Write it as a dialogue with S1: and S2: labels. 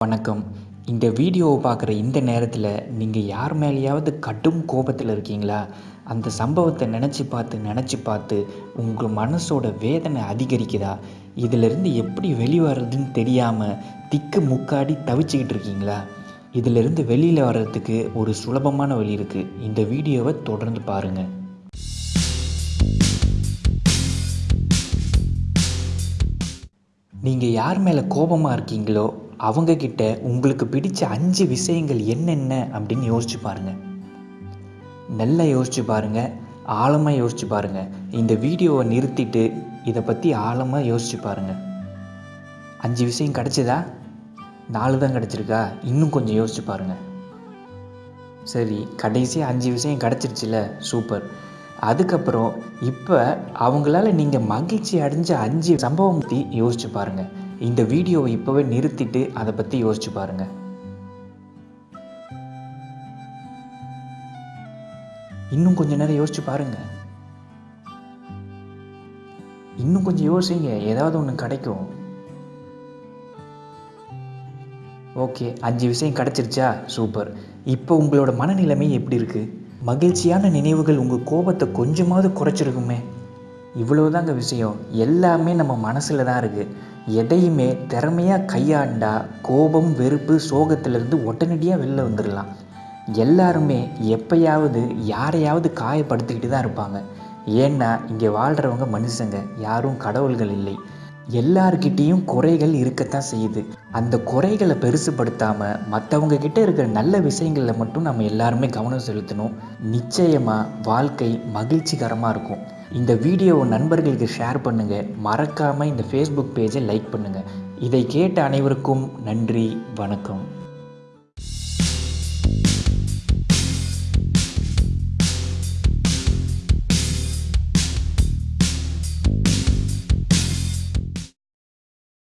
S1: வணக்கம். இந்த வீடியோவை பார்க்குற இந்த நேரத்தில் நீங்கள் யார் மேலேயாவது கடும் கோபத்தில் இருக்கீங்களா? அந்த சம்பவத்தை நினச்சி பார்த்து நினச்சி பார்த்து உங்கள் மனசோட வேதனை அதிகரிக்குதா? இதிலிருந்து எப்படி வெளிவரதுன்னு தெரியாமல் திக்கு முக்காடி தவிச்சுக்கிட்டு இருக்கீங்களா? இதிலிருந்து வெளியில் வர்றதுக்கு ஒரு சுலபமான வழி இருக்குது இந்த வீடியோவை தொடர்ந்து பாருங்கள் நீங்கள் யார் மேலே கோபமாக இருக்கீங்களோ அவங்கக்கிட்ட உங்களுக்கு பிடிச்ச அஞ்சு விஷயங்கள் என்னென்ன அப்படின்னு யோசிச்சு பாருங்கள் நல்லா யோசிச்சு பாருங்கள் ஆழமாக யோசிச்சு பாருங்கள் இந்த வீடியோவை நிறுத்திட்டு இதை பற்றி ஆழமாக யோசிச்சு பாருங்கள் அஞ்சு விஷயம் கிடச்சிதா? நாலு தான் கிடச்சிருக்கா? இன்னும் கொஞ்சம் யோசிச்சு பாருங்கள் சரி கடைசியாக அஞ்சு விஷயம் கிடச்சிருச்சுல? சூப்பர். அதுக்கப்புறம் இப்போ அவங்களால நீங்கள் மகிழ்ச்சி அடைஞ்ச அஞ்சு சம்பவம் பற்றி யோசிச்சு பாருங்கள் இந்த வீடியோவை இப்போவே நிறுத்திட்டு அதை பற்றி யோசிச்சு பாருங்கள் இன்னும் கொஞ்ச நேரம் யோசிச்சு பாருங்கள் இன்னும் கொஞ்சம் யோசிங்க ஏதாவது ஒன்று கிடைக்கும். ஓகே அஞ்சு விஷயம் கிடச்சிருச்சா? சூப்பர். இப்போ உங்களோட மனநிலைமை எப்படி இருக்குது மகிழ்ச்சியான நினைவுகள் உங்கள் கோபத்தை கொஞ்சமாவது குறைச்சிருக்குமே. இவ்வளோதாங்க விஷயம். எல்லாமே நம்ம மனசில் தான் இருக்குது எதையுமே திறமையாக கையாண்டா கோபம் வெறுப்பு சோகத்திலிருந்து உடனடியாக வெளில வந்துடலாம் எல்லாருமே எப்பயாவது யாரையாவது காயப்படுத்திக்கிட்டு தான் இருப்பாங்க. ஏன்னா இங்கே வாழ்கிறவங்க மனுஷங்க. யாரும் கடவுள்கள் இல்லை. எல்லார்கிட்டேயும் குறைகள் இருக்கத்தான் செய்யுது. அந்த குறைகளை பெருசுப்படுத்தாமல் மற்றவங்க கிட்ட இருக்கிற நல்ல விஷயங்களில் மட்டும் நம்ம எல்லாருமே கவனம் செலுத்தணும். நிச்சயமாக வாழ்க்கை மகிழ்ச்சிகரமாக இருக்கும். இந்த வீடியோவை நண்பர்களுக்கு ஷேர் பண்ணுங்கள் மறக்காமல் இந்த ஃபேஸ்புக் பேஜை லைக் பண்ணுங்கள் இதை கேட்ட அனைவருக்கும் நன்றி வணக்கம்.